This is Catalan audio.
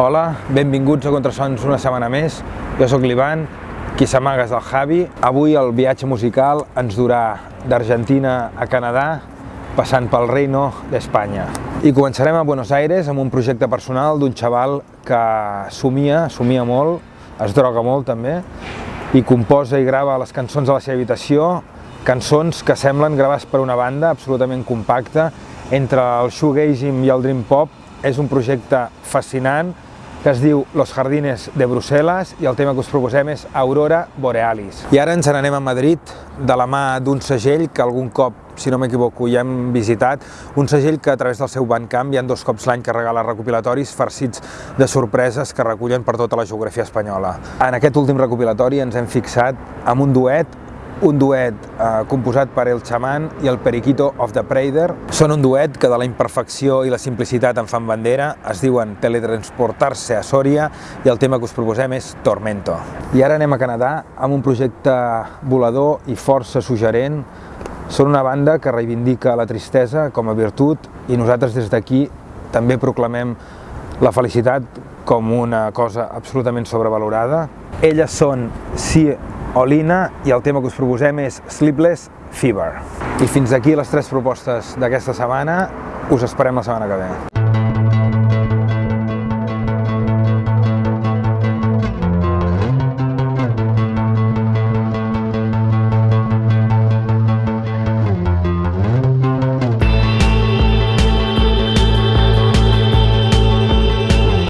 Hola, benvinguts a Contrasons una setmana més. Jo sóc l'Ivan, qui s'amaga és el Javi. Avui el viatge musical ens durà d'Argentina a Canadà, passant pel Reino d'Espanya. I començarem a Buenos Aires amb un projecte personal d'un xaval que somia, somia molt, es droga molt també, i composa i grava les cançons a la seva habitació, cançons que semblen gravades per una banda absolutament compacta, entre el shoegazing i el dream pop, és un projecte fascinant que es diu Los Jardines de Brussel·les i el tema que us proposem és Aurora Borealis. I ara ens n'anem a Madrid de la mà d'un segell que algun cop, si no m'equivoco, ja hem visitat, un segell que a través del seu Bandcamp hi ha dos cops l'any que regala recopilatoris farcits de sorpreses que recullen per tota la geografia espanyola. En aquest últim recopilatori ens hem fixat amb un duet un duet eh, composat per El Chamán i el Periquito of the Prader. Són un duet que de la imperfecció i la simplicitat en fan bandera, es diuen Teletransportar-se a Sòria i el tema que us proposem és Tormento. I ara anem a Canadà amb un projecte volador i força suggerent. Són una banda que reivindica la tristesa com a virtut i nosaltres des d'aquí també proclamem la felicitat com una cosa absolutament sobrevalorada. Elles són Si Olina i el tema que us proposem és Sleepless Fever. I fins aquí les tres propostes d'aquesta setmana. Us esperem la setmana que ve.